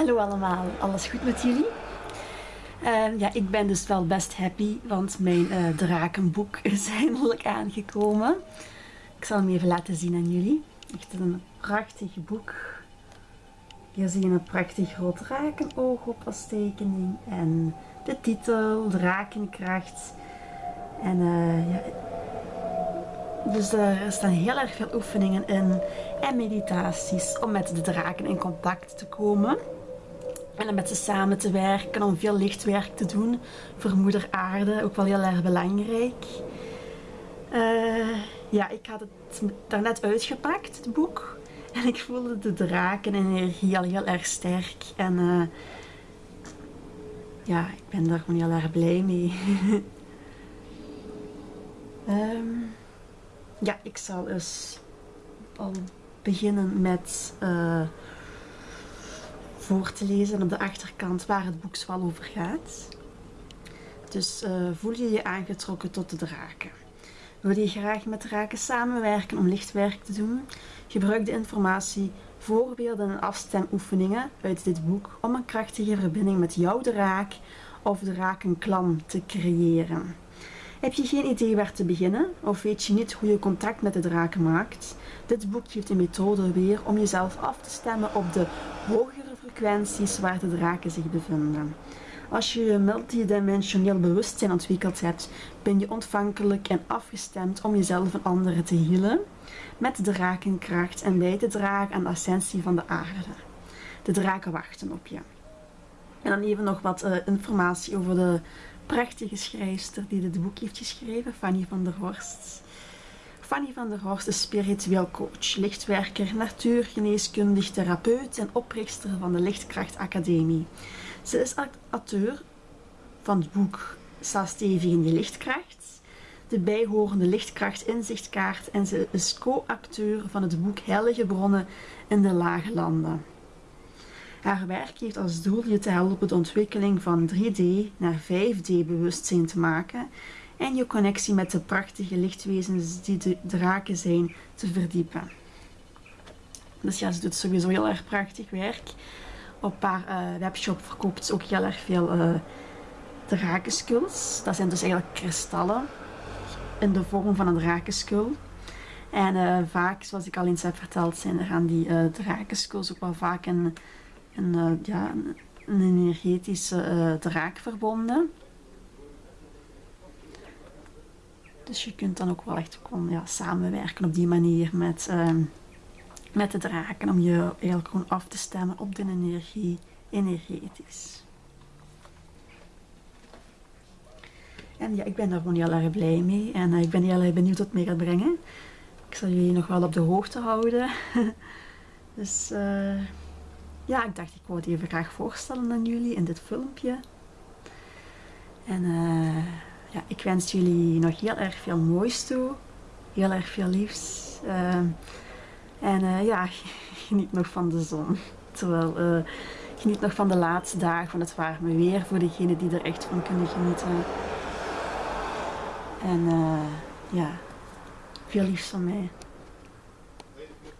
Hallo allemaal, alles goed met jullie? Ehm, ja, ik ben dus wel best happy, want mijn uh, drakenboek is eindelijk aangekomen. Ik zal hem even laten zien aan jullie. Echt een prachtig boek. Hier zie je een prachtig rood drakenoog op als tekening. En de titel, Drakenkracht. En uh, ja, dus er staan heel erg veel oefeningen in en meditaties om met de draken in contact te komen. En met ze samen te werken, om veel lichtwerk te doen voor moeder aarde. Ook wel heel erg belangrijk. Uh, ja, ik had het daarnet uitgepakt, het boek. En ik voelde de drakenenergie al heel erg sterk. En uh, ja, ik ben daar gewoon heel erg blij mee. um, ja, ik zal eens al beginnen met uh, voor te lezen op de achterkant waar het boek zoal over gaat. Dus uh, voel je je aangetrokken tot de draken. Wil je graag met draken samenwerken om lichtwerk te doen? Gebruik de informatie, voorbeelden en afstemoefeningen uit dit boek om een krachtige verbinding met jouw draak of drakenklan te creëren. Heb je geen idee waar te beginnen of weet je niet hoe je contact met de draken maakt? Dit boek geeft een methode weer om jezelf af te stemmen op de hogere waar de draken zich bevinden. Als je multidimensioneel bewustzijn ontwikkeld hebt, ben je ontvankelijk en afgestemd om jezelf en anderen te healen met de drakenkracht en bij te dragen aan de ascensie van de aarde. De draken wachten op je. En dan even nog wat uh, informatie over de prachtige schrijfster die dit boek heeft geschreven, Fanny van der Horst. Fanny van der Horst is spiritueel coach, lichtwerker, natuurgeneeskundig therapeut en oprichter van de Lichtkracht Academie. Ze is auteur van het boek Sta stevig in je lichtkracht, de bijhorende lichtkracht inzichtkaart en ze is co-acteur van het boek Heilige Bronnen in de Lage Landen. Haar werk heeft als doel je te helpen de ontwikkeling van 3D naar 5D bewustzijn te maken en je connectie met de prachtige lichtwezens die de draken zijn te verdiepen. Dus ja, ze doet sowieso heel erg prachtig werk. Op haar uh, webshop verkoopt ze ook heel erg veel uh. Dat zijn dus eigenlijk kristallen in de vorm van een drakenskul. En uh, vaak, zoals ik al eens heb verteld, zijn er aan die uh, ook wel vaak een ja, een, energetische draak verbonden. Dus je kunt dan ook wel echt gewoon, ja, samenwerken op die manier met, uh, met de draken. Om je eigenlijk gewoon af te stemmen op de energie energetisch. En ja, ik ben daar gewoon heel erg blij mee. En ik ben heel erg benieuwd wat het mee gaat brengen. Ik zal jullie nog wel op de hoogte houden. dus... Uh, ja, ik dacht ik wou het even graag voorstellen aan jullie in dit filmpje. En uh, ja, ik wens jullie nog heel erg veel moois toe. Heel erg veel liefs. Uh, en uh, ja, geniet nog van de zon. Terwijl, geniet nog van de laatste dagen van het warme weer. Voor degenen die er echt van kunnen genieten. En ja, veel liefs van mij.